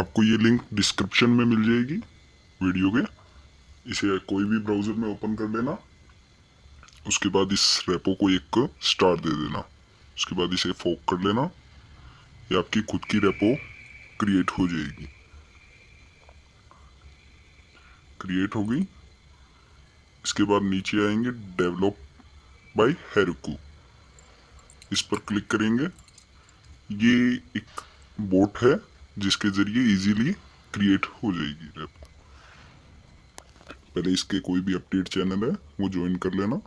आपको ये link description में मिल जाएगी वीडियो के। इसे कोई भी ब्राउज़र में ओपन कर लेना। उसके बाद इस रेपो को एक स्टार दे देना। उसके बाद इसे फोक कर लेना। ये आपकी खुद की रेपो क्रिएट हो जाएगी। क्रिएट हो गई। इसके बाद नीचे आएँगे डेवलप बाय हेरुकू इस पर क्लिक करेंगे। ये एक बोट है। जिसके ज़रिए इजीली क्रिएट हो जाएगी रेपो पहले इसके कोई भी अपडेट चैनल है, वो ज्वाइन कर लेना।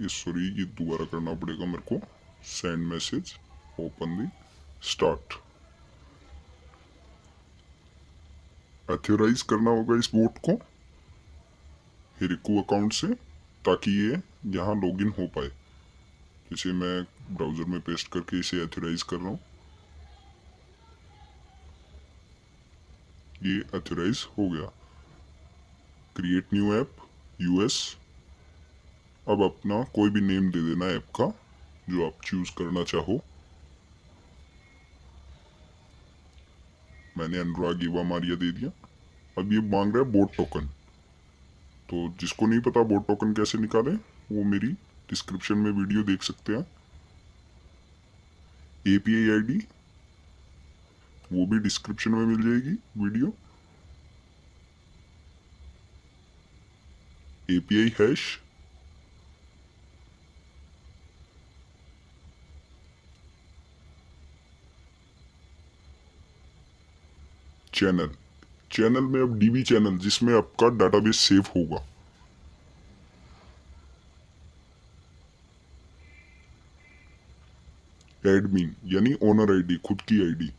ये सॉरी ये दोबारा करना पड़ेगा मेरे को। Send message open the start authorize करना होगा इस बोट को हिरिको अकाउंट से, ताकि ये यहाँ लॉगिन हो पाए। जैसे मैं ब्राउज़र में पेस्ट करके इसे एथोराइज कर रहा हूँ। ये एथोराइज हो गया। क्रिएट न्यू ऐप यूएस अब अपना कोई भी नेम दे देना ऐप का, जो आप चूज़ करना चाहो। मैंने अनुराग युवा मारिया दे दिया। अब ये मांग रहा है बोट टोकन तो जिसको नहीं पता बोट टोकन कैसे निकाले, वो मेरी डिस्क्रिप्शन में वीडियो देख सकते हैं। एपीआई आईडी वो भी डिस्क्रिप्शन में मिल जाएगी video API hash channel channel में अब डीबी चैनल जिसमें आपका डाटाबेस सेव होगा. एडमिन यानी ओनर आईडी खुद की आईडी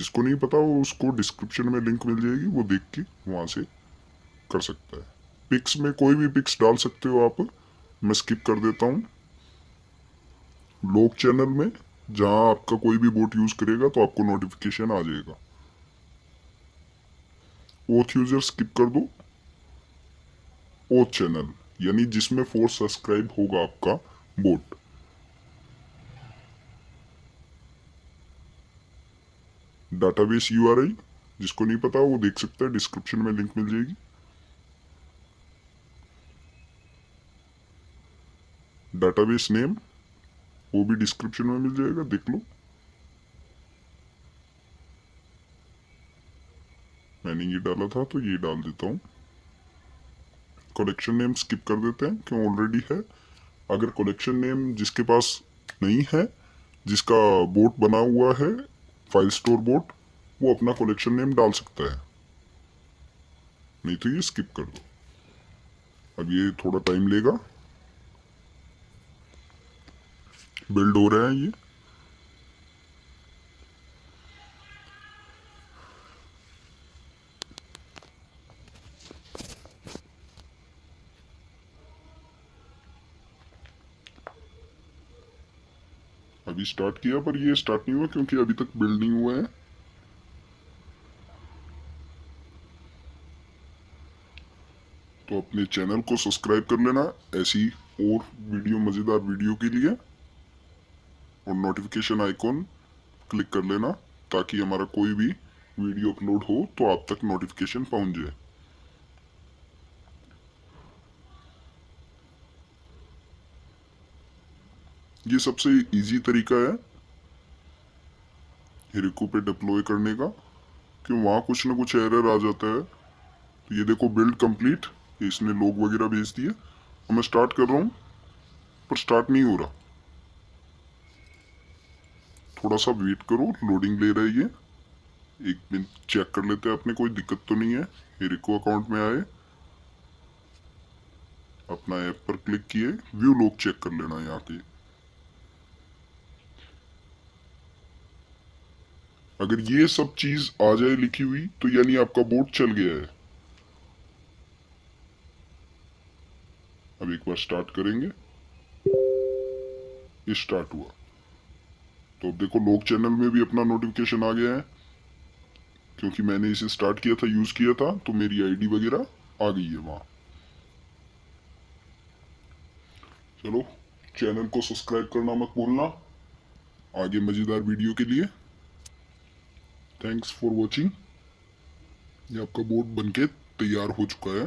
जिसको नहीं पता, वो उसको डिस्क्रिप्शन में लिंक मिल जाएगी, वो देख के वहाँ से कर सकता है। पिक्स में कोई भी पिक्स डाल सकते हो आप। मैं स्किप कर देता हूँ। लोग चैनल में जहाँ आपका कोई भी बोट यूज़ करेगा तो आपको नोटिफिकेशन आ जाएगा। ओथ यूज़र स्किप कर दो। ओथ चैनल यानी जिसमें फोर सब्सक्राइब होगा आपका बोट डाटाबेस यूआरआई जिसको नहीं पता, वो देख सकता है डिस्क्रिप्शन में लिंक मिल जाएगी। डाटाबेस नेम वो भी डिस्क्रिप्शन में मिल जाएगा, देख लो। मैंने ये डाला था तो ये डाल देता हूँ। कलेक्शन नेम स्किप कर देते हैं, क्यों ऑलरेडी है। अगर कलेक्शन नेम जिसके पास नहीं है, जिसका बोट बना हुआ है फ़ाइल स्टोर बोर्ड वो अपना कलेक्शन नेम डाल सकता है। नहीं तो ये स्किप कर दो। अब ये थोड़ा टाइम लेगा। बिल्ड हो रहा है ये। अभी स्टार्ट किया, पर ये स्टार्ट नहीं हुआ क्योंकि अभी तक बिल्ड नहीं हुआ है। तो अपने चैनल को सब्सक्राइब कर लेना, ऐसी और वीडियो मज़ेदार वीडियो के लिए। और नोटिफिकेशन आइकॉन क्लिक कर लेना, ताकि हमारा कोई भी वीडियो अपलोड हो तो आप तक नोटिफिकेशन पहुँच जाए। ये सबसे इजी तरीका है हिरिको पे डिप्लॉय करने का, कि वहाँ कुछ ना कुछ एरर आ जाता है। तो ये देखो बिल्ड कंप्लीट इसने लोग वगैरह भेज दिए। और मैं स्टार्ट कर रहा हूँ, पर स्टार्ट नहीं हो रहा। थोड़ा सा वेट करो लोडिंग ले रही है ये। एक मिनट चेक कर लेते हैं अपने, कोई दिक्कत तो नहीं है। हिरिको अकाउंट में आए। अपना ऐप पर क्लिक किए व्यू लोग चेक कर लेना यहाँ के अगर ये सब चीज़ आ जाए लिखी हुई तो यानी आपका बोर्ड चल गया है। अब एक बार स्टार्ट करेंगे। ये स्टार्ट हुआ। तो अब देखो, लोग चैनल में भी अपना नोटिफिकेशन आ गया है। क्योंकि मैंने इसे स्टार्ट किया था यूज़ किया था तो मेरी आईडी वगैरह आ गई है वहाँ। चलो चैनल को सब्सक्राइब करना मत भूलना। आगे मज़ेदार वीडियो के लिए थैंक्स फॉर वॉचिंग ये आपका बोर्ड बनके तैयार हो चुका है।